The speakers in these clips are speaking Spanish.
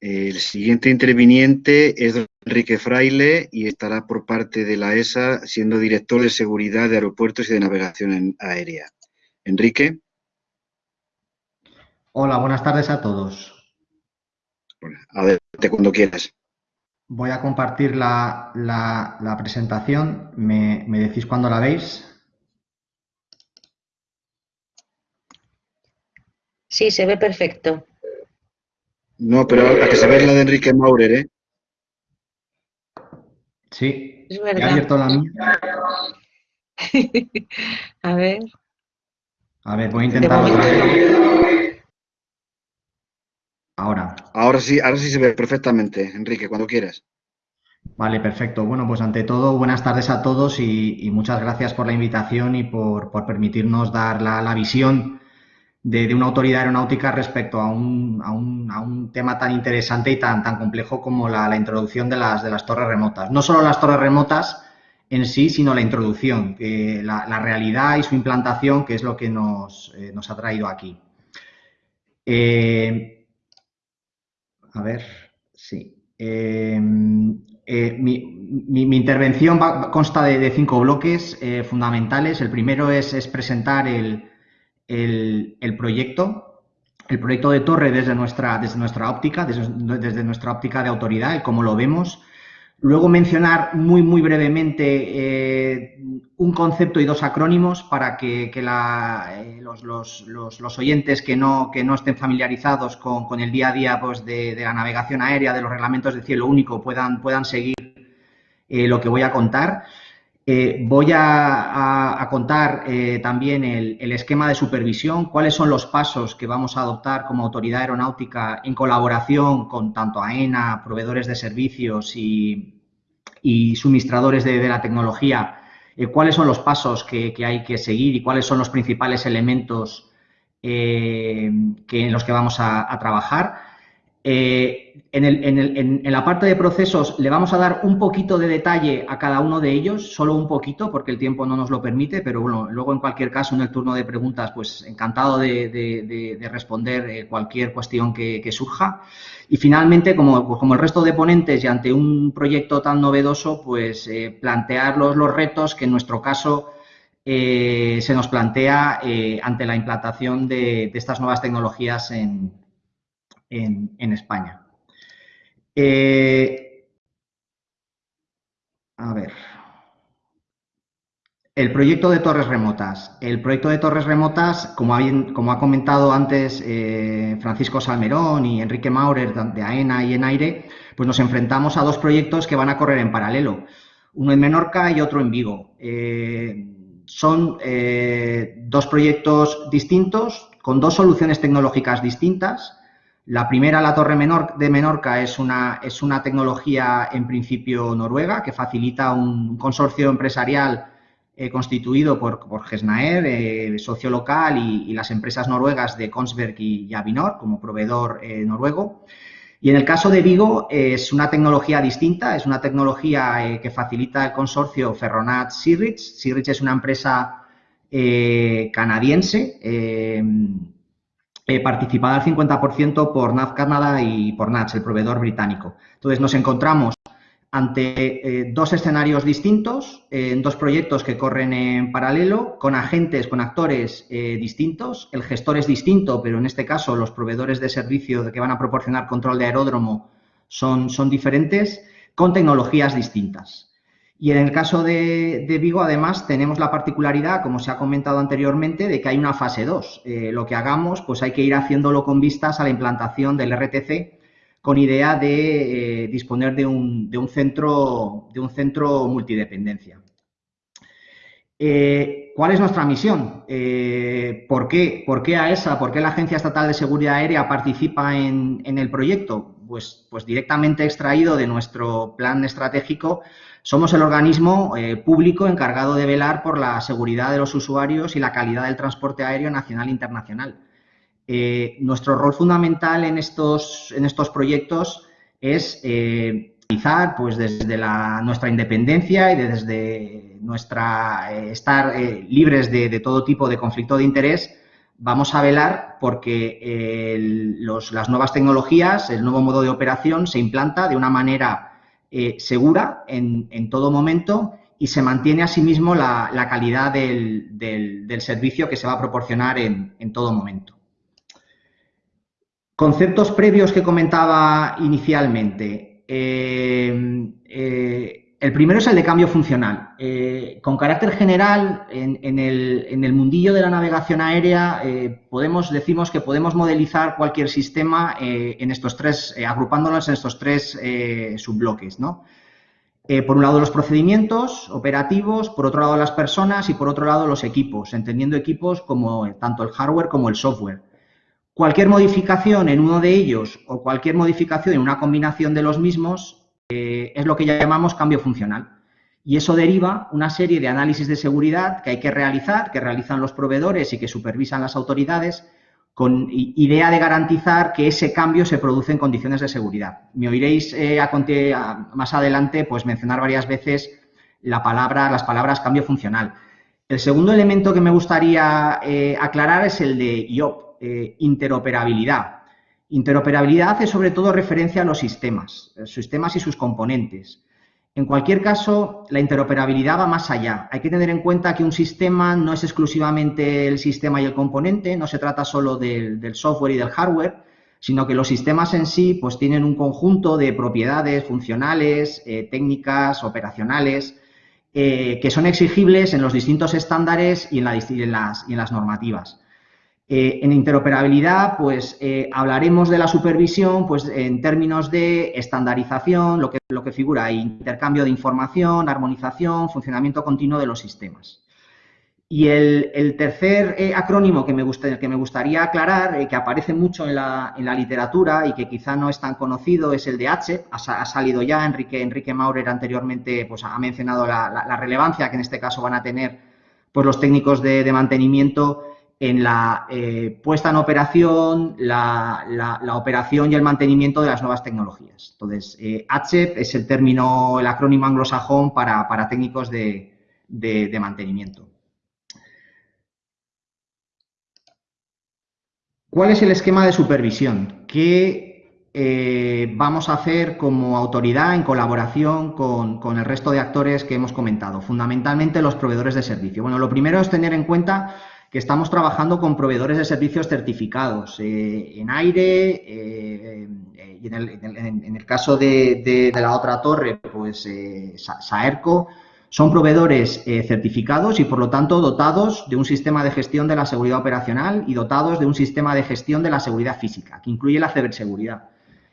El siguiente interviniente es Enrique Fraile y estará por parte de la ESA siendo director de seguridad de aeropuertos y de navegación aérea. Enrique. Hola, buenas tardes a todos. adelante cuando quieras. Voy a compartir la, presentación. ¿Me, ¿Me decís cuándo la veis? Sí, se ve perfecto. No, pero a que se ve la de Enrique Maurer, ¿eh? Sí, es verdad. He abierto la mía. a ver. A ver, voy a intentar otra vez. Ahora. Ahora sí, ahora sí se ve perfectamente, Enrique, cuando quieras. Vale, perfecto. Bueno, pues ante todo, buenas tardes a todos y, muchas gracias por la invitación y por, permitirnos dar la, la visión de, una autoridad aeronáutica respecto a un, a un, a un tema tan interesante y tan, tan complejo como la, introducción de las, de las torres remotas. No solo las torres remotas en sí, sino la introducción, la, realidad y su implantación, que es lo que nos, eh, nos ha traído aquí. Eh, a ver, sí. Eh, mi, intervención consta de, cinco bloques fundamentales. El primero es, es presentar el, el, proyecto, el proyecto de torre desde nuestra, desde nuestra óptica, desde, nuestra óptica de autoridad, y cómo lo vemos. Luego mencionar muy, muy brevemente eh, un concepto y dos acrónimos para que, eh, los, oyentes que no, que no estén familiarizados con, el día a día pues, de, la navegación aérea, de los reglamentos de cielo único, puedan, puedan seguir eh, lo que voy a contar. Eh, voy a, contar eh, también el, esquema de supervisión, cuáles son los pasos que vamos a adoptar como autoridad aeronáutica en colaboración con tanto AENA, proveedores de servicios y, suministradores de, la tecnología, eh, cuáles son los pasos que, hay que seguir y cuáles son los principales elementos en los que vamos a trabajar. Eh, en, la parte de procesos le vamos a dar un poquito de detalle a cada uno de ellos, solo un poquito, porque el tiempo no nos lo permite, pero bueno, luego en cualquier caso en el turno de preguntas, pues encantado de, responder eh, cualquier cuestión que, surja. Y finalmente, como, el resto de ponentes y ante un proyecto tan novedoso, pues eh, plantear los, retos que en nuestro caso se nos plantea ante la implantación de estas nuevas tecnologías en, en, España. Eh, a ver. El proyecto de torres remotas. El proyecto de torres remotas, como ha, comentado antes eh, Francisco Salmerón y Enrique Maurer de AENA y en aire, pues nos enfrentamos a dos proyectos que van a correr en paralelo. Uno en Menorca y otro en Vigo. Eh, son dos proyectos distintos, con dos soluciones tecnológicas distintas, la primera, la Torre Menor, de Menorca, es una, es una tecnología en principio noruega que facilita un consorcio empresarial eh, constituido por, por Gesnaer, eh, socio local y, las empresas noruegas de Kongsberg y, Avinor como proveedor eh, noruego. Y en el caso de Vigo es una tecnología distinta, es una tecnología que facilita el consorcio Ferronat Sirrich. Sirrich es una empresa canadiense eh, participada al 50% por NAV Canadá y por NATS, el proveedor británico. Entonces, nos encontramos ante eh, dos escenarios distintos, en eh, dos proyectos que corren en paralelo, con agentes, con actores distintos. El gestor es distinto, pero en este caso los proveedores de servicio que van a proporcionar control de aeródromo son diferentes, con tecnologías distintas. Y en el caso de, Vigo, además, tenemos la particularidad, como se ha comentado anteriormente, de que hay una fase 2. Eh, lo que hagamos, pues hay que ir haciéndolo con vistas a la implantación del RTC, con idea de eh, disponer de un, centro, de un centro multidependencia. Eh, ¿Cuál es nuestra misión? ¿por, qué, ¿Por qué AESA, por qué la Agencia Estatal de Seguridad Aérea participa en el proyecto? Pues, pues directamente extraído de nuestro plan estratégico somos el organismo eh, público encargado de velar por la seguridad de los usuarios y la calidad del transporte aéreo nacional e internacional. Eh, nuestro rol fundamental en estos, en estos proyectos es eh, pues, desde nuestra independencia y desde nuestra estar libres de, todo tipo de conflicto de interés, vamos a velar porque las nuevas tecnologías, el nuevo modo de operación se implanta de una manera eh, segura en, todo momento y se mantiene asimismo la, calidad del, servicio que se va a proporcionar en, todo momento. Conceptos previos que comentaba inicialmente. Eh, eh, el primero es el de cambio funcional. Eh, con carácter general, en, el, mundillo de la navegación aérea, eh, podemos, decimos que podemos modelizar cualquier sistema eh, en estos tres, agrupándolos en estos tres subbloques, ¿no? por un lado los procedimientos operativos, por otro lado las personas y por otro lado los equipos, entendiendo equipos como tanto el hardware como el software. Cualquier modificación en uno de ellos o cualquier modificación en una combinación de los mismos eh, es lo que llamamos cambio funcional. Y eso deriva una serie de análisis de seguridad que hay que realizar, que realizan los proveedores y que supervisan las autoridades, con idea de garantizar que ese cambio se produce en condiciones de seguridad. Me oiréis eh, más adelante pues, mencionar varias veces la palabra, las palabras cambio funcional. El segundo elemento que me gustaría eh, aclarar es el de IOP, interoperabilidad. Interoperabilidad hace sobre todo referencia a los sistemas, sistemas y sus componentes. En cualquier caso, la interoperabilidad va más allá. Hay que tener en cuenta que un sistema no es exclusivamente el sistema y el componente, no se trata solo del, software y del hardware, sino que los sistemas en sí pues, tienen un conjunto de propiedades funcionales, eh, técnicas, operacionales, eh, que son exigibles en los distintos estándares y en las normativas. Eh, en interoperabilidad, pues eh, hablaremos de la supervisión pues, en términos de estandarización, lo que, lo que figura intercambio de información, armonización, funcionamiento continuo de los sistemas. Y el, tercer eh, acrónimo que me, que me, gustaría aclarar, que aparece mucho en la, literatura y que quizá no es tan conocido, es el de H. Ha, salido ya, Enrique, Enrique Maurer anteriormente pues, ha mencionado la, relevancia que en este caso van a tener pues, los técnicos de mantenimiento en la eh, puesta en operación, la, operación y el mantenimiento de las nuevas tecnologías. Entonces, eh, es el término, el acrónimo anglosajón para, técnicos de, mantenimiento. ¿Cuál es el esquema de supervisión? ¿Qué eh, vamos a hacer como autoridad en colaboración con, con, el resto de actores que hemos comentado? Fundamentalmente los proveedores de servicio. Bueno, lo primero es tener en cuenta que estamos trabajando con proveedores de servicios certificados eh, en aire eh, eh, y en el, caso de, la otra torre, pues Saerco, son proveedores certificados y por lo tanto dotados de un sistema de gestión de la seguridad operacional y dotados de un sistema de gestión de la seguridad física, que incluye la ciberseguridad.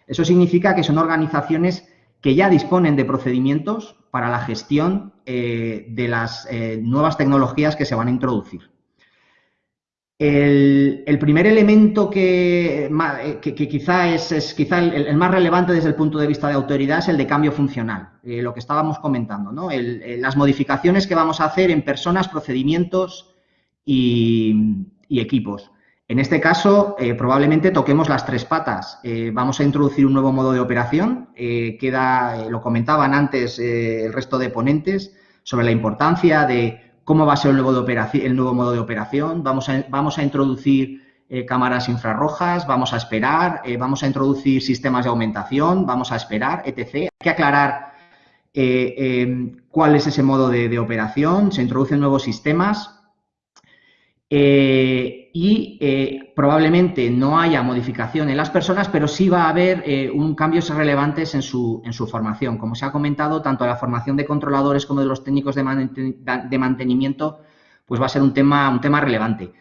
Eso significa que son organizaciones que ya disponen de procedimientos para la gestión de las nuevas tecnologías que se van a introducir. El, primer elemento que, eh, quizá es, quizá el, más relevante desde el punto de vista de autoridad es el de cambio funcional, eh, lo que estábamos comentando, ¿no? las modificaciones que vamos a hacer en personas, procedimientos y, equipos. En este caso, eh, probablemente toquemos las tres patas. vamos a introducir un nuevo modo de operación, queda, lo comentaban antes el resto de ponentes, sobre la importancia de cómo va a ser el nuevo, modo de operación, vamos a, vamos a introducir eh, cámaras infrarrojas, vamos a esperar, eh, vamos a introducir sistemas de aumentación, vamos a esperar, etc. Hay que aclarar eh, em, cuál es ese modo de operación, se introducen nuevos sistemas, eh, y eh, probablemente no haya modificación en las personas, pero sí va a haber eh, un cambios relevantes en su, en su formación. Como se ha comentado, tanto la formación de controladores como de los técnicos de, mantenimiento, pues va a ser un tema, un tema relevante.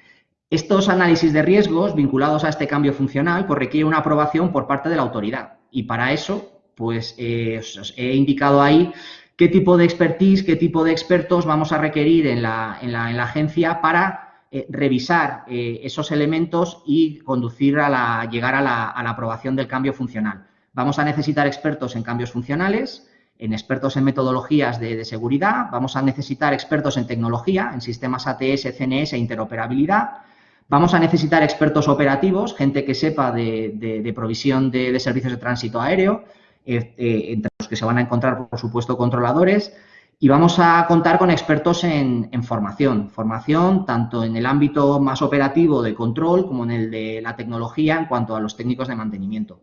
Estos análisis de riesgos vinculados a este cambio funcional pues requiere una aprobación por parte de la autoridad y para eso pues he indicado ahí qué tipo de expertise, qué tipo de expertos vamos a requerir en la, en la, en la agencia para eh, revisar eh, esos elementos y conducir a la, llegar a la, aprobación del cambio funcional. Vamos a necesitar expertos en cambios funcionales, en expertos en metodologías de, seguridad, vamos a necesitar expertos en tecnología, en sistemas ATS, CNS e interoperabilidad, vamos a necesitar expertos operativos, gente que sepa de, provisión de, servicios de tránsito aéreo, eh, entre los que se van a encontrar, por supuesto, controladores, Y vamos a contar con expertos en, formación, formación tanto en el ámbito más operativo de control como en el de la tecnología en cuanto a los técnicos de mantenimiento.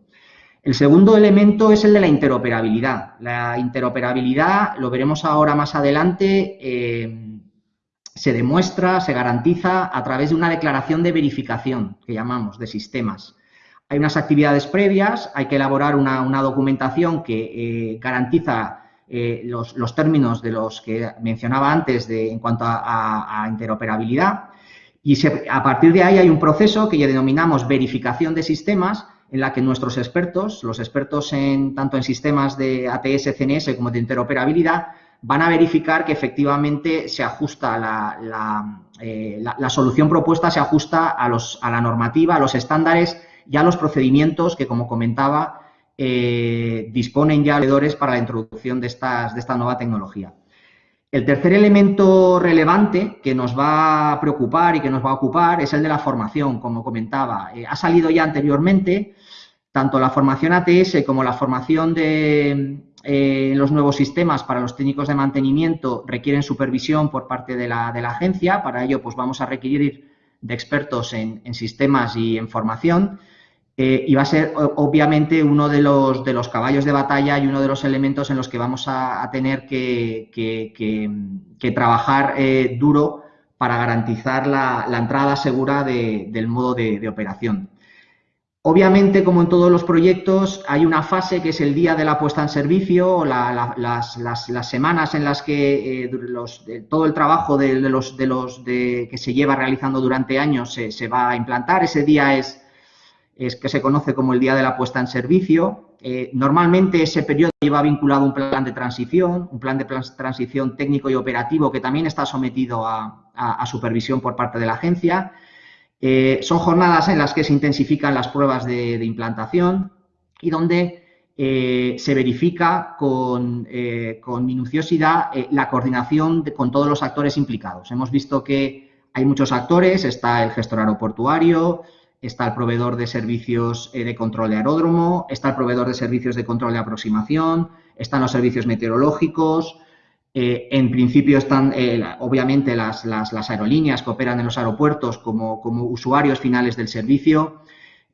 El segundo elemento es el de la interoperabilidad. La interoperabilidad, lo veremos ahora más adelante, eh, se demuestra, se garantiza a través de una declaración de verificación, que llamamos, de sistemas. Hay unas actividades previas, hay que elaborar una, documentación que eh, garantiza eh, los, términos de los que mencionaba antes de, en cuanto a, interoperabilidad. Y a partir de ahí hay un proceso que ya denominamos verificación de sistemas, en la que nuestros expertos, los expertos en, tanto en sistemas de ATS, CNS como de interoperabilidad, van a verificar que efectivamente se ajusta la, eh, solución propuesta, se ajusta a, los, a la normativa, a los estándares y a los procedimientos que, como comentaba, eh, disponen ya leedores para la introducción de, estas, de esta nueva tecnología. El tercer elemento relevante que nos va a preocupar y que nos va a ocupar es el de la formación, como comentaba. Eh, ha salido ya anteriormente tanto la formación ATS como la formación de eh, los nuevos sistemas para los técnicos de mantenimiento requieren supervisión por parte de la, agencia. Para ello, pues vamos a requerir de expertos en sistemas y en formación. Eh, y va a ser obviamente uno de los, de los caballos de batalla y uno de los elementos en los que vamos a, tener que, trabajar eh, duro para garantizar la, entrada segura del modo de, operación. Obviamente, como en todos los proyectos, hay una fase que es el día de la puesta en servicio, las, semanas en las que eh, todo el trabajo de, los, de los que se lleva realizando durante años se va a implantar. Ese día es es que se conoce como el día de la puesta en servicio. Eh, normalmente ese periodo lleva vinculado un plan de transición, un plan de transición técnico y operativo que también está sometido a, supervisión por parte de la agencia. Eh, son jornadas en las que se intensifican las pruebas de, implantación y donde eh, se verifica con, minuciosidad la coordinación con todos los actores implicados. Hemos visto que hay muchos actores, está el gestor aeroportuario, está el proveedor de servicios eh, de control de aeródromo, está el proveedor de servicios de control de aproximación, están los servicios meteorológicos, eh, en principio están, eh, obviamente, las, aerolíneas que operan en los aeropuertos como, usuarios finales del servicio.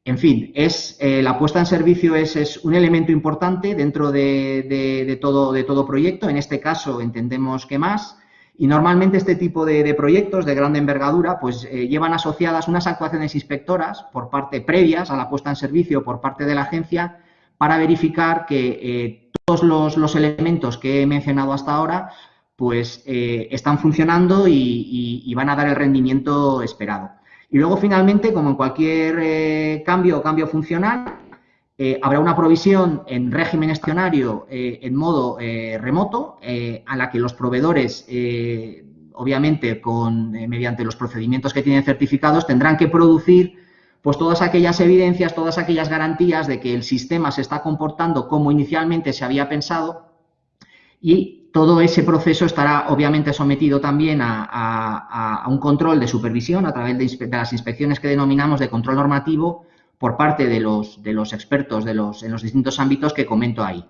En fin, es, la puesta en servicio es, un elemento importante dentro de, todo, de todo proyecto. En este caso, entendemos que más. Y normalmente este tipo de, proyectos de gran envergadura pues eh, llevan asociadas unas actuaciones inspectoras por parte previas a la puesta en servicio por parte de la agencia para verificar que eh, todos los, elementos que he mencionado hasta ahora pues eh, están funcionando y, van a dar el rendimiento esperado. Y luego finalmente, como en cualquier cambio o cambio funcional, eh, habrá una provisión en régimen escenario eh, en modo eh, remoto, a la que los proveedores, obviamente, con, mediante los procedimientos que tienen certificados, tendrán que producir pues todas aquellas evidencias, todas aquellas garantías de que el sistema se está comportando como inicialmente se había pensado. Y todo ese proceso estará obviamente sometido también a, un control de supervisión a través de, las inspecciones que denominamos de control normativo por parte de los, de los expertos de los, en los distintos ámbitos que comento ahí.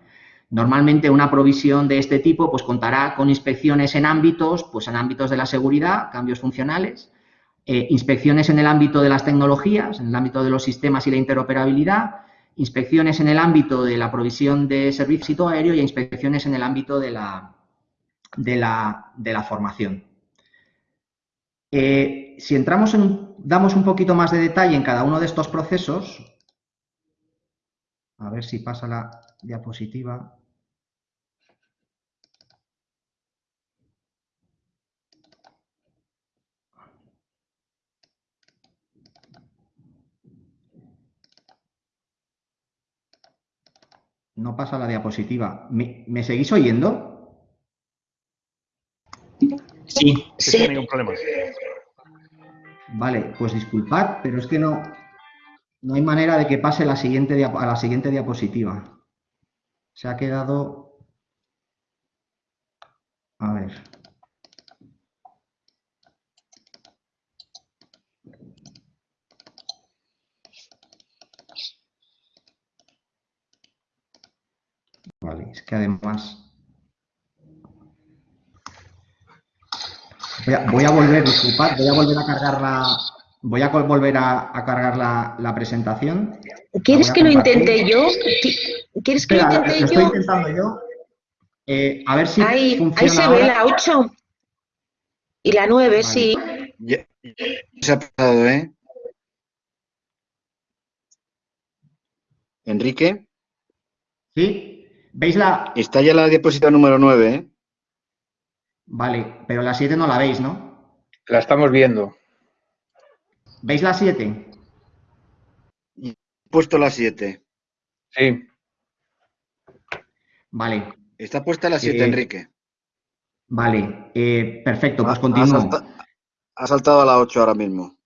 Normalmente una provisión de este tipo pues, contará con inspecciones en ámbitos, pues, en ámbitos de la seguridad, cambios funcionales, eh, inspecciones en el ámbito de las tecnologías, en el ámbito de los sistemas y la interoperabilidad, inspecciones en el ámbito de la provisión de servicio aéreo y inspecciones en el ámbito de la, de la, formación. Eh, si entramos en un damos un poquito más de detalle en cada uno de estos procesos, a ver si pasa la diapositiva. No pasa la diapositiva. ¿Me, seguís oyendo? Sí, sin ningún problema. Vale, pues disculpad, pero es que no, no hay manera de que pase la siguiente a la siguiente diapositiva. Se ha quedado... A ver. Vale, es que además... Voy a, voy a volver, disculpad, voy a volver a cargar la, voy a volver a, a cargar la, la presentación. ¿Quieres que lo intente yo? Qui- ¿Quieres que lo Espera, lo intente estoy yo? intentando yo. Eh, a ver si Ahí, funciona ahí se ve la 8 y la 9, Vale. sí. Ya, ya se ha pasado, ¿eh? Enrique, ¿Sí? ¿Veis la...? está ya la diapositiva número 9, ¿eh? Vale, pero la 7 no la veis, ¿no? La estamos viendo. ¿Veis la 7? He puesto la 7. Sí. Vale, Está puesta la 7, Eh, Enrique. vale. eh, perfecto, pues continúo. Ha saltado a la 8 ahora mismo.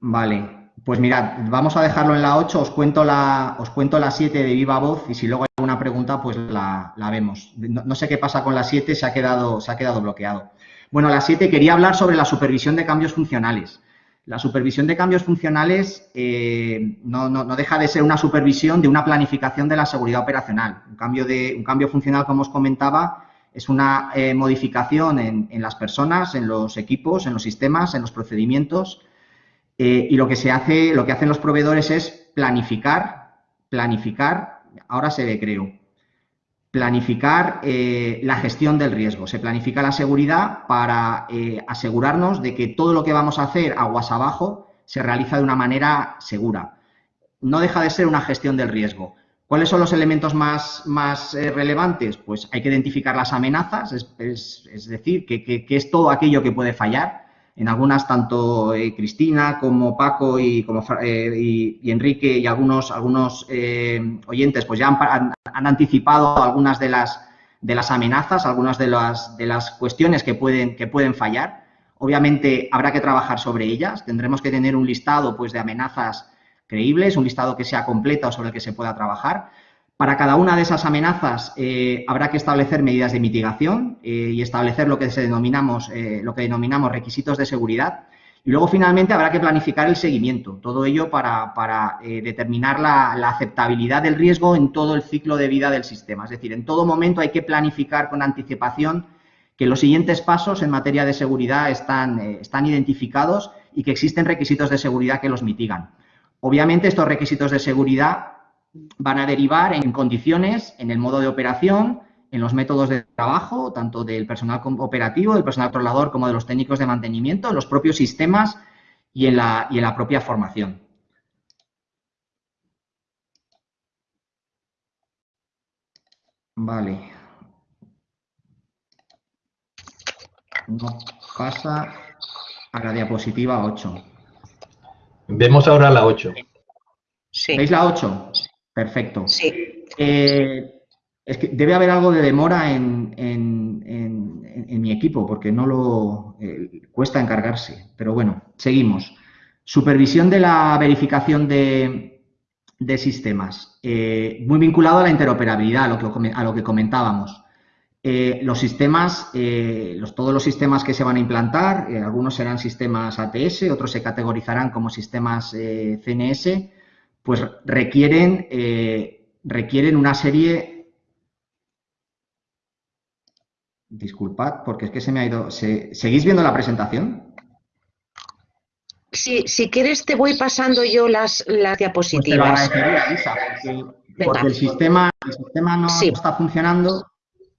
Vale, pues mirad, vamos a dejarlo en la 8, os cuento la, os cuento la 7 de viva voz y si luego pregunta, pues la, vemos. No, no sé qué pasa con la 7, se ha quedado, se ha quedado bloqueado. Bueno, la 7 quería hablar sobre la supervisión de cambios funcionales. La supervisión de cambios funcionales eh, no, no- no deja de ser una supervisión de una planificación de la seguridad operacional. Un cambio, de, un cambio funcional, como os comentaba, es una eh, modificación en, en las personas, en los equipos, en los sistemas, en los procedimientos. eh, y lo que se hace, lo que hacen los proveedores es planificar, planificar, ahora se ve, creo, planificar eh, la gestión del riesgo. Se planifica la seguridad para eh, asegurarnos de que todo lo que vamos a hacer aguas abajo se realiza de una manera segura. No deja de ser una gestión del riesgo. ¿Cuáles son los elementos más, más eh, relevantes? Pues hay que identificar las amenazas, es, decir, que- que es todo aquello que puede fallar. En algunas, tanto eh, Cristina como Paco y, como, eh, Enrique y algunos, algunos eh, oyentes pues ya han, han- han anticipado algunas de las, de las amenazas, algunas de las, de las cuestiones que pueden, que pueden fallar. Obviamente habrá que trabajar sobre ellas. Tendremos que tener un listado pues, de amenazas creíbles, un listado que sea completo sobre el que se pueda trabajar. Para cada una de esas amenazas eh, habrá que establecer medidas de mitigación eh, y establecer lo que, se denominamos, eh, lo que denominamos requisitos de seguridad. Y luego, finalmente, habrá que planificar el seguimiento. Todo ello para, determinar la, aceptabilidad del riesgo en todo el ciclo de vida del sistema. Es decir, en todo momento hay que planificar con anticipación que los siguientes pasos en materia de seguridad están, están identificados y que existen requisitos de seguridad que los mitigan. Obviamente, estos requisitos de seguridad van a derivar en condiciones, en el modo de operación, en los métodos de trabajo, tanto del personal operativo, del personal controlador, como de los técnicos de mantenimiento, en los propios sistemas y en la, y en la propia formación. Vale. No pasa a la diapositiva 8. Vemos ahora la 8. Sí, ¿Veis la 8? Perfecto. sí. Eh, es que debe haber algo de demora en, en- en- mi equipo porque no lo eh, cuesta encargarse. Pero bueno, seguimos. Supervisión de la verificación de, de sistemas. Eh, muy vinculado a la interoperabilidad, a lo que, a lo que comentábamos. Eh, los sistemas, eh, los, todos los sistemas que se van a implantar, eh, algunos serán sistemas ATS, otros se categorizarán como sistemas CNS, pues requieren, eh, requieren una serie... Disculpad, porque es que se me ha ido... se- ¿Seguís viendo la presentación? Si, si quieres, te voy pasando yo las, las Pues te lo diapositivas. agradecería, Lisa, porque, porque el, sistema, el sistema no Sí. está funcionando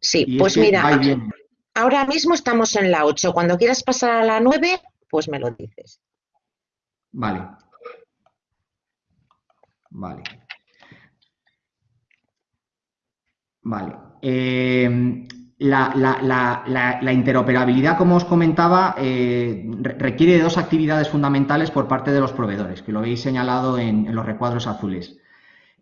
Sí, pues mira, ahora mismo estamos en la 8. Cuando quieras pasar a la 9, pues me lo dices. Vale. Vale. Vale. Eh, la, interoperabilidad, como os comentaba, eh, re- requiere de dos actividades fundamentales por parte de los proveedores, que lo veis señalado en los recuadros azules.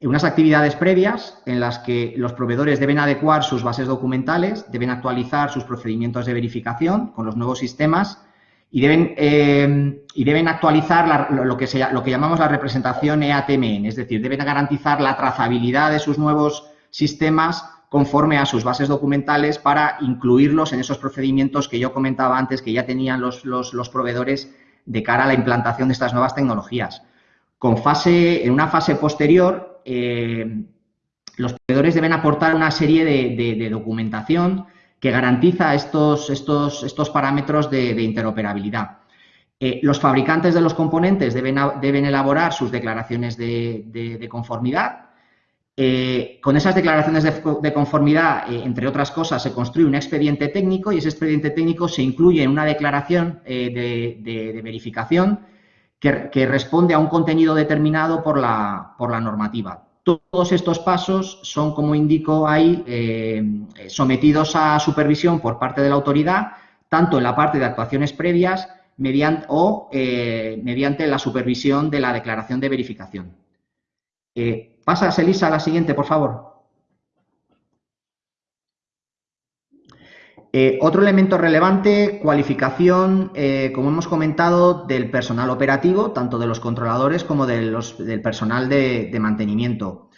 Unas actividades previas en las que los proveedores deben adecuar sus bases documentales, deben actualizar sus procedimientos de verificación con los nuevos sistemas y deben, eh, y deben actualizar lo, que se, lo que llamamos la representación EATMN, es decir, deben garantizar la trazabilidad de sus nuevos sistemas conforme a sus bases documentales para incluirlos en esos procedimientos que yo comentaba antes que ya tenían los, los- proveedores de cara a la implantación de estas nuevas tecnologías. Con fase, en una fase posterior, eh, los proveedores deben aportar una serie de- de documentación que garantiza estos, estos, estos parámetros de, interoperabilidad. Eh, los fabricantes de los componentes deben, deben elaborar sus declaraciones de, conformidad. Eh, con esas declaraciones de, conformidad, eh, entre otras cosas, se construye un expediente técnico y ese expediente técnico se incluye en una declaración de, verificación que, responde a un contenido determinado por la, por la normativa. Todos estos pasos son, como indico ahí, eh, sometidos a supervisión por parte de la autoridad, tanto en la parte de actuaciones previas mediante, o eh, mediante la supervisión de la declaración de verificación. Eh, pasas, Elisa, a la siguiente, por favor. Eh, otro elemento relevante, cualificación, eh, como hemos comentado, del personal operativo, tanto de los controladores como del personal de, mantenimiento.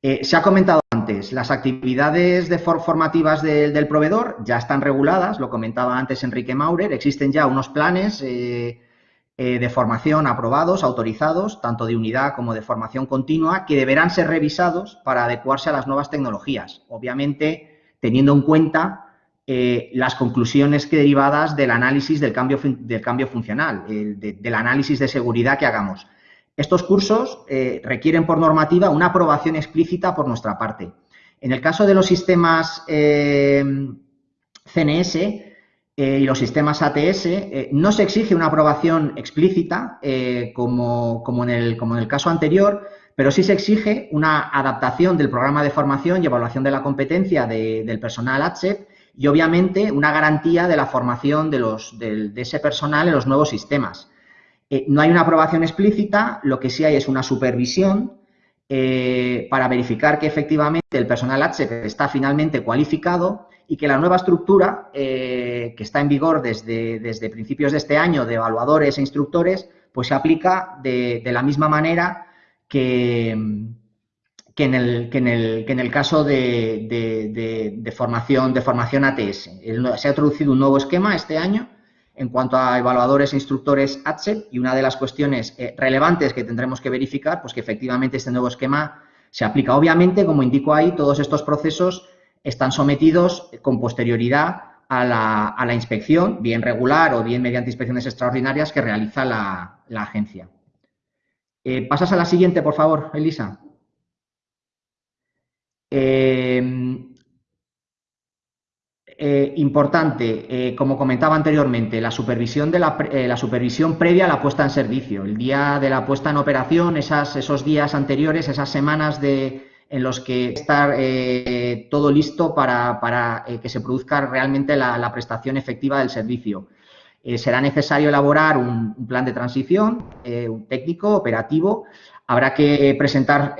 Eh, se ha comentado antes, las actividades de formativas del proveedor ya están reguladas, lo comentaba antes Enrique Maurer, existen ya unos planes de formación aprobados, autorizados, tanto de unidad como de formación continua, que deberán ser revisados para adecuarse a las nuevas tecnologías, obviamente teniendo en cuenta eh, las conclusiones que derivadas del análisis del cambio, del cambio funcional, del análisis de seguridad que hagamos. Estos cursos eh, requieren por normativa una aprobación explícita por nuestra parte. En el caso de los sistemas eh, CNS y los sistemas ATS, no se exige una aprobación explícita como, en el, como, en el, caso anterior, pero sí se exige una adaptación del programa de formación y evaluación de la competencia del personal ATSEP y obviamente una garantía de la formación de, los, de, ese personal en los nuevos sistemas. Eh, no hay una aprobación explícita, lo que sí hay es una supervisión eh, para verificar que efectivamente el personal HCP está finalmente cualificado y que la nueva estructura eh, que está en vigor desde, desde, principios de este año de evaluadores e instructores, pues se aplica de, de la misma manera que, que en el, que en el, que en el caso de, de, formación, de formación ATS. se ha introducido un nuevo esquema este año en cuanto a evaluadores e instructores ATSEP y una de las cuestiones eh, relevantes que tendremos que verificar, pues que efectivamente este nuevo esquema se aplica. Obviamente, como indico ahí, todos estos procesos están sometidos con posterioridad a la, a la inspección, bien regular o bien mediante inspecciones extraordinarias que realiza la, la agencia. Eh, pasas a la siguiente, por favor, Elisa. Em, eh, importante, eh, como comentaba anteriormente, la supervisión, de eh, la, supervisión previa a la puesta en servicio. El día de la puesta en operación, esas, esos días anteriores, esas semanas de, en los que estar todo listo para, que se produzca realmente la, prestación efectiva del servicio. será necesario elaborar un, un plan de transición, un técnico, operativo. Habrá que presentar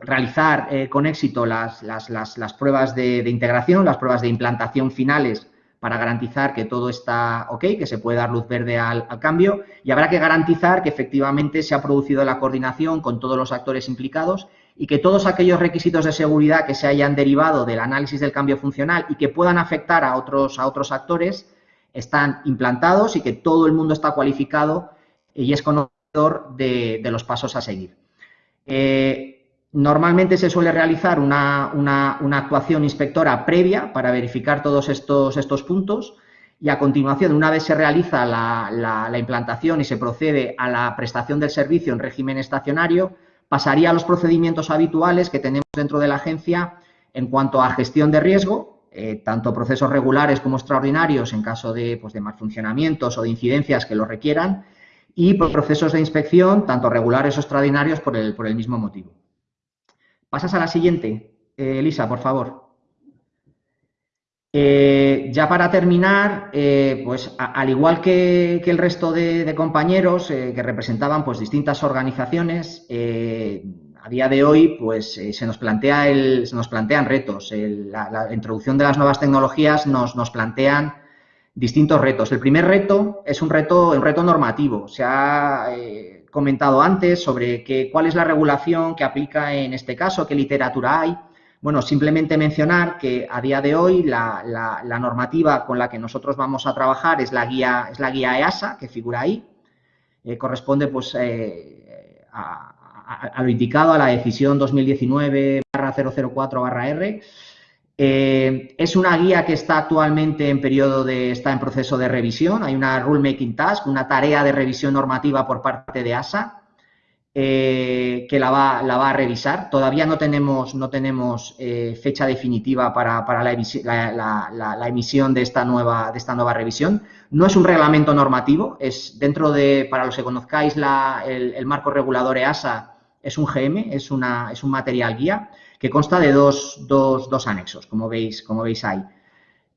realizar eh, con éxito las, pruebas de, integración, las pruebas de implantación finales para garantizar que todo está ok, que se puede dar luz verde al, cambio y habrá que garantizar que efectivamente se ha producido la coordinación con todos los actores implicados y que todos aquellos requisitos de seguridad que se hayan derivado del análisis del cambio funcional y que puedan afectar a otros, a otros actores están implantados y que todo el mundo está cualificado y es conocedor de, los pasos a seguir. Eh, Normalmente se suele realizar una, actuación inspectora previa para verificar todos estos, estos, puntos y a continuación, una vez se realiza la, implantación y se procede a la prestación del servicio en régimen estacionario, pasaría a los procedimientos habituales que tenemos dentro de la agencia en cuanto a gestión de riesgo, eh, tanto procesos regulares como extraordinarios en caso de, pues, de malfuncionamientos o de incidencias que lo requieran, y procesos de inspección, tanto regulares o extraordinarios, por el, por el mismo motivo. Pasas a la siguiente, eh, Elisa, por favor. Eh, ya para terminar, eh, pues al igual que, el resto de, compañeros que representaban pues distintas organizaciones, a día de hoy pues se nos plantea el, se nos plantean retos. la, introducción de las nuevas tecnologías nos, nos, plantean distintos retos. El primer reto es un reto, un reto normativo. Comentado antes sobre que, cuál es la regulación que aplica en este caso, qué literatura hay. Bueno, simplemente mencionar que a día de hoy la, normativa con la que nosotros vamos a trabajar es la guía, es la guía EASA, que figura ahí. Eh, corresponde pues eh, a, lo indicado a la decisión 2019-004-R. Eh, es una guía que está actualmente en periodo de, está en proceso de revisión. Hay una rulemaking task, una tarea de revisión normativa por parte de ASA, eh, que la va, a revisar. Todavía no tenemos, no tenemos eh, fecha definitiva para, la, emisión de esta, nueva, de esta nueva revisión. No es un reglamento normativo, es dentro de, para los que conozcáis el, el marco regulador EASA, es un GM, es, una, es un material guía que consta de dos, dos, dos anexos, como veis, como veis ahí.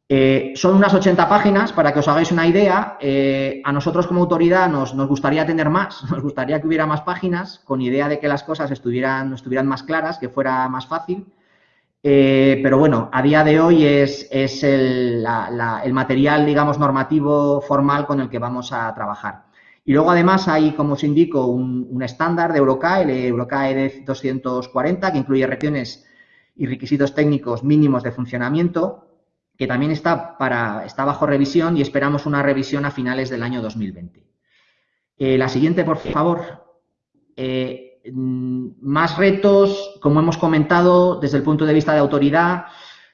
Eh, son unas 80 páginas, para que os hagáis una idea. Eh, a nosotros como autoridad nos, nos, gustaría tener más, nos gustaría que hubiera más páginas, con idea de que las cosas estuvieran, estuvieran más claras, que fuera más fácil. Eh, pero bueno, a día de hoy es, es el, el material, digamos, normativo formal con el que vamos a trabajar. Y luego, además, hay, como os indico, un, un estándar de Eurocae, el Eurocae 240, que incluye regiones y requisitos técnicos mínimos de funcionamiento, que también está, para, está bajo revisión y esperamos una revisión a finales del año 2020. Eh, la siguiente, por favor. Eh, más retos, como hemos comentado, desde el punto de vista de autoridad,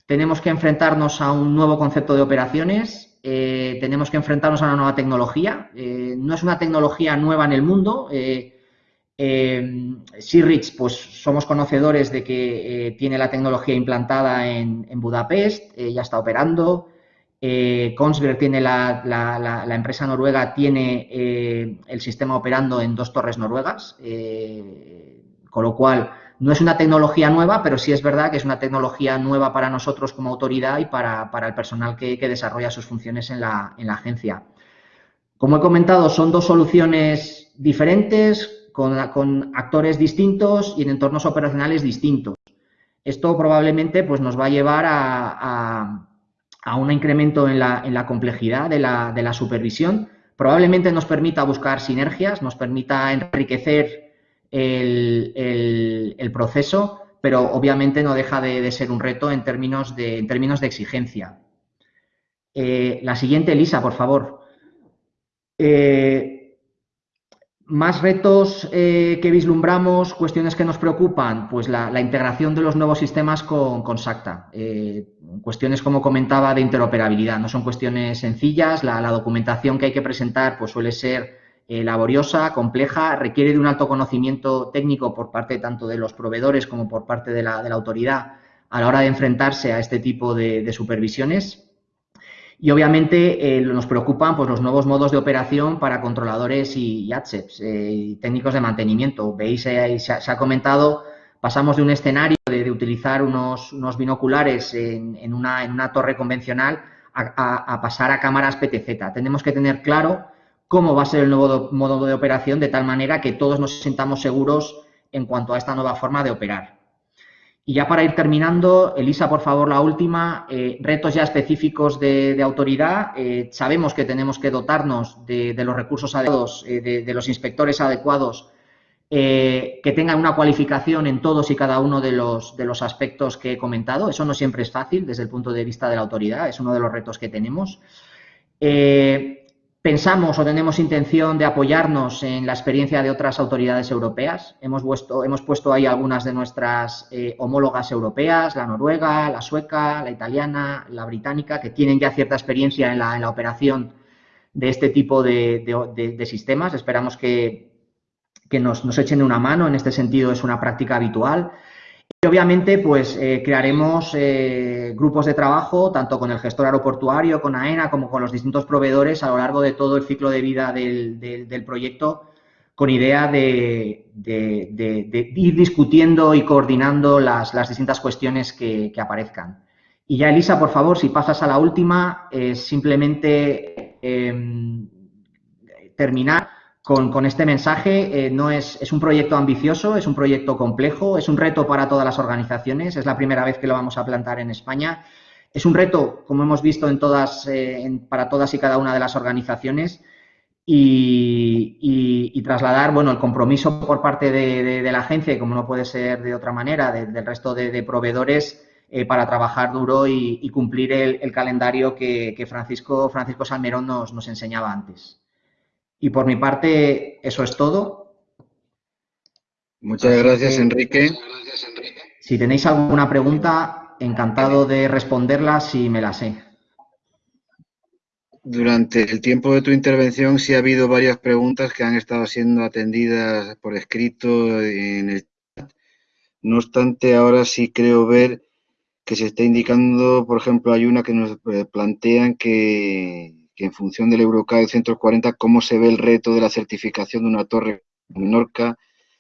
tenemos que enfrentarnos a un nuevo concepto de operaciones, eh, tenemos que enfrentarnos a una nueva tecnología. Eh, no es una tecnología nueva en el mundo. Eh, eh Sirrich, pues somos conocedores de que tiene la tecnología implantada en, en Budapest, ya está operando. Kongsberg tiene la, la, la, la, empresa noruega tiene el sistema operando en dos torres noruegas, con lo cual no es una tecnología nueva, pero sí es verdad que es una tecnología nueva para nosotros como autoridad y para, para el personal que, que, desarrolla sus funciones en la, en la, agencia. Como he comentado, son dos soluciones diferentes, con, con, actores distintos y en entornos operacionales distintos. Esto probablemente pues, nos va a llevar a, a, a un incremento en la, en la complejidad de la, de la supervisión. Probablemente nos permita buscar sinergias, nos permita enriquecer el, proceso, pero obviamente no deja de, ser un reto en términos de, en términos de exigencia. Eh, la siguiente, Elisa, por favor. Eh, más retos eh, que vislumbramos, cuestiones que nos preocupan, pues la, integración de los nuevos sistemas con, con SACTA. Cuestiones, como comentaba, de interoperabilidad. No son cuestiones sencillas, la, la documentación que hay que presentar pues suele ser eh, laboriosa, compleja, requiere de un alto conocimiento técnico por parte tanto de los proveedores como por parte de la, autoridad a la hora de enfrentarse a este tipo de, supervisiones. Y obviamente eh, nos preocupan pues, los nuevos modos de operación para controladores y, y eh, técnicos de mantenimiento. Veis, eh, se, ha, comentado, pasamos de un escenario de, utilizar unos, binoculares en, una, torre convencional a, a pasar a cámaras PTZ. Tenemos que tener claro cómo va a ser el nuevo modo de operación de tal manera que todos nos sintamos seguros en cuanto a esta nueva forma de operar. Y ya para ir terminando, Elisa, por favor, la última, eh, retos ya específicos de, autoridad. Eh, sabemos que tenemos que dotarnos de, los recursos adecuados, eh, de, los inspectores adecuados, que tengan una cualificación en todos y cada uno de los, aspectos que he comentado. Eso no siempre es fácil desde el punto de vista de la autoridad, es uno de los retos que tenemos. Pensamos o tenemos intención de apoyarnos en la experiencia de otras autoridades europeas. Hemos, puesto, ahí algunas de nuestras eh, homólogas europeas, la noruega, la sueca, la italiana, la británica, que tienen ya cierta experiencia en la, operación de este tipo de, sistemas. Esperamos que, nos, echen una mano. En este sentido, es una práctica habitual. Y obviamente, pues eh, crearemos eh, grupos de trabajo, tanto con el gestor aeroportuario, con AENA, como con los distintos proveedores a lo largo de todo el ciclo de vida del, del, proyecto, con idea de, de, ir discutiendo y coordinando las, las distintas cuestiones que, que, aparezcan. Y ya, Elisa, por favor, si pasas a la última, simplemente em, terminar con, este mensaje. Eh, no es, es un proyecto ambicioso, es un proyecto complejo, es un reto para todas las organizaciones, es la primera vez que lo vamos a plantar en España. Es un reto, como hemos visto, en todas, eh, para todas y cada una de las organizaciones y, trasladar bueno, el compromiso por parte de, la agencia, como no puede ser de otra manera, de, del resto de, proveedores eh, para trabajar duro y, cumplir el, calendario que, Francisco, Francisco Salmerón nos enseñaba antes. Y por mi parte, eso es todo. Muchas gracias, Enrique. Si tenéis alguna pregunta, encantado de responderla si me la sé. Durante el tiempo de tu intervención sí ha habido varias preguntas que han estado siendo atendidas por escrito en el chat. No obstante, ahora sí creo ver que se está indicando, por ejemplo, hay una que nos eh, plantean que, en función del Eurocae 140, cómo se ve el reto de la certificación de una torre en Menorca,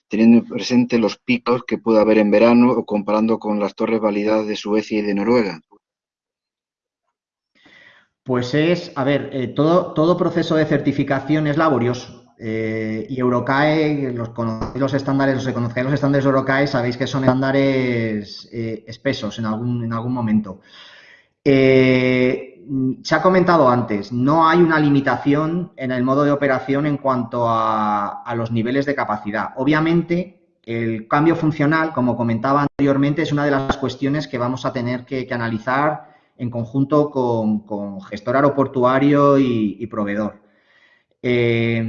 teniendo presente los picos que puede haber en verano o comparando con las torres validadas de Suecia y de Noruega. Pues es, a ver, eh, todo, proceso de certificación es laborioso. Eh, y Eurocae, los, los estándares, los conocéis los estándares de Eurocae, sabéis que son estándares eh, espesos en algún, en algún momento. Se ha comentado antes, no hay una limitación en el modo de operación en cuanto a, los niveles de capacidad. Obviamente, el cambio funcional, como comentaba anteriormente, es una de las cuestiones que vamos a tener que analizar en conjunto con, gestor aeroportuario y, proveedor. Eh,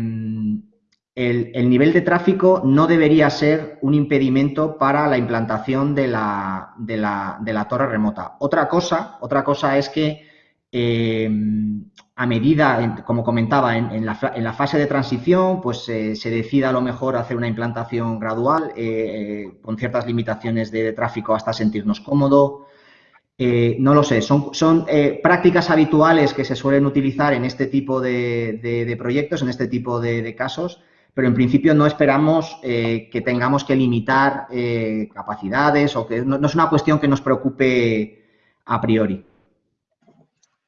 el, nivel de tráfico no debería ser un impedimento para la implantación de la, de la, torre remota. Otra cosa, otra cosa es que eh, a medida, como comentaba, en, la, fase de transición, pues eh, se decida a lo mejor hacer una implantación gradual con ciertas limitaciones de, tráfico hasta sentirnos cómodos. Eh, no lo sé, son, eh, prácticas habituales que se suelen utilizar en este tipo de, proyectos, en este tipo de, casos, pero en principio no esperamos eh, que tengamos que limitar capacidades o que no, es una cuestión que nos preocupe a priori.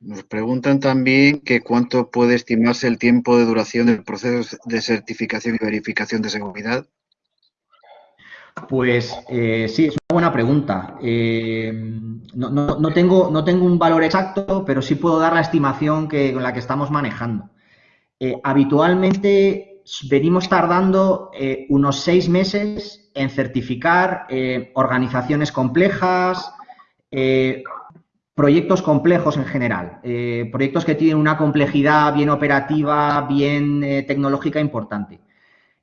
Nos preguntan también que cuánto puede estimarse el tiempo de duración del proceso de certificación y verificación de seguridad. Pues eh, sí, es una buena pregunta. Eh, no, tengo, no tengo un valor exacto, pero sí puedo dar la estimación que, con la que estamos manejando. Eh, habitualmente venimos tardando unos seis meses en certificar organizaciones complejas, proyectos complejos en general, proyectos que tienen una complejidad bien operativa, bien tecnológica importante.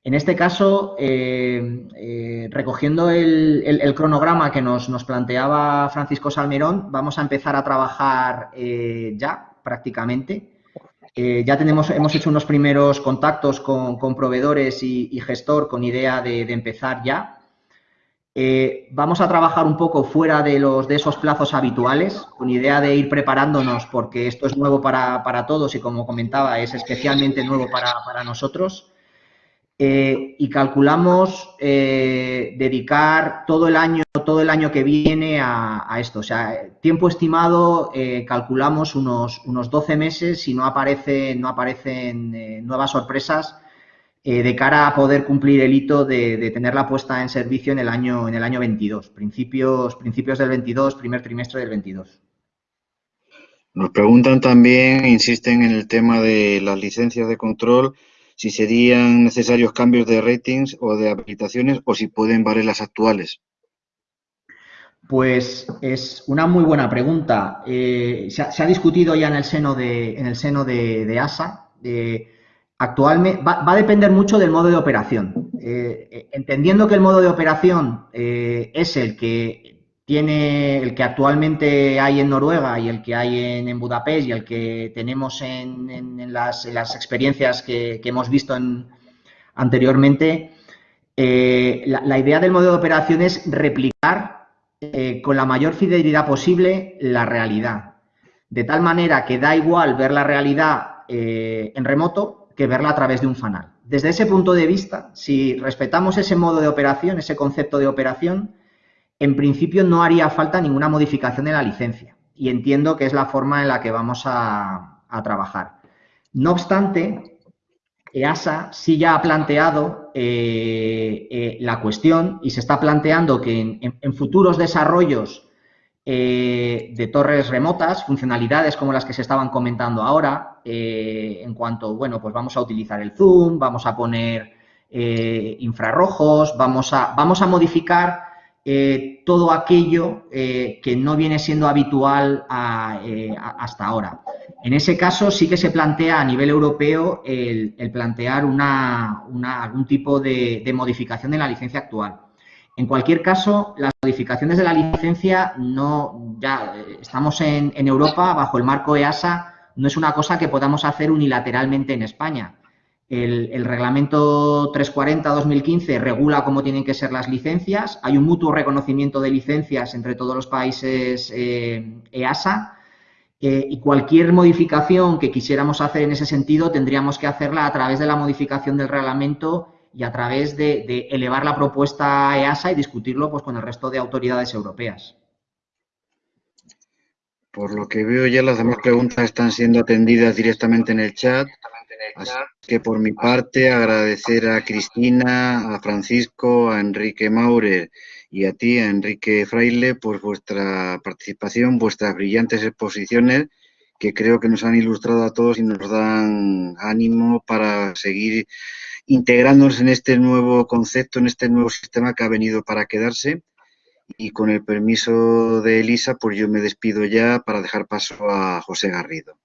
En este caso, eh, eh, recogiendo el, cronograma que nos, planteaba Francisco Salmerón, vamos a empezar a trabajar eh, ya prácticamente. ya tenemos, hemos hecho unos primeros contactos con, proveedores y, gestor con idea de, empezar ya. Vamos a trabajar un poco fuera de, los, de esos plazos habituales, con idea de ir preparándonos porque esto es nuevo para, todos y como comentaba, es especialmente nuevo para nosotros. Eh, y calculamos eh, dedicar todo el año, todo el año que viene a, esto. O sea, tiempo estimado, eh, calculamos unos, unos 12 meses si no, aparece, no aparecen nuevas sorpresas de cara a poder cumplir el hito de, tenerla puesta en servicio en el año, en el año 22, principios, principios del 22, primer trimestre del 22. Nos preguntan también, insisten en el tema de las licencias de control, si serían necesarios cambios de ratings o de habilitaciones o si pueden valer las actuales. Pues es una muy buena pregunta. Eh, se, ha, discutido ya en el seno de, en el seno de, ASA. Actualmente va, a depender mucho del modo de operación. Eh, entendiendo que el modo de operación eh, es el que tiene el que actualmente hay en Noruega y el que hay en, Budapest y el que tenemos en, las, experiencias que, hemos visto anteriormente, eh, la, idea del modelo de operación es replicar eh, con la mayor fidelidad posible la realidad. De tal manera que da igual ver la realidad eh, en remoto que verla a través de un fanal. Desde ese punto de vista, si respetamos ese modo de operación, ese concepto de operación, en principio no haría falta ninguna modificación de la licencia y entiendo que es la forma en la que vamos a, trabajar. No obstante, EASA sí ya ha planteado eh, eh, la cuestión y se está planteando que en, futuros desarrollos eh, de torres remotas, funcionalidades como las que se estaban comentando ahora, en cuanto, bueno, pues vamos a utilizar el zoom, vamos a poner infrarrojos, vamos a, vamos a modificar eh, todo aquello eh, que no viene siendo habitual eh, hasta ahora. En ese caso sí que se plantea a nivel europeo el, plantear algún tipo de, modificación de la licencia actual. En cualquier caso, las modificaciones de la licencia no, ya eh, estamos en, Europa bajo el marco EASA, no es una cosa que podamos hacer unilateralmente en España. El, reglamento 340-2015 regula cómo tienen que ser las licencias. Hay un mutuo reconocimiento de licencias entre todos los países eh, EASA. Eh, y cualquier modificación que quisiéramos hacer en ese sentido tendríamos que hacerla a través de la modificación del reglamento y a través de, elevar la propuesta a EASA y discutirlo pues, con el resto de autoridades europeas. Por lo que veo ya las demás preguntas están siendo atendidas directamente en el chat. Así que por mi parte agradecer a Cristina, a Francisco, a Enrique Maurer y a ti, a Enrique Fraile, por vuestra participación, vuestras brillantes exposiciones que creo que nos han ilustrado a todos y nos dan ánimo para seguir integrándonos en este nuevo concepto, en este nuevo sistema que ha venido para quedarse. Y con el permiso de Elisa, pues yo me despido ya para dejar paso a José Garrido.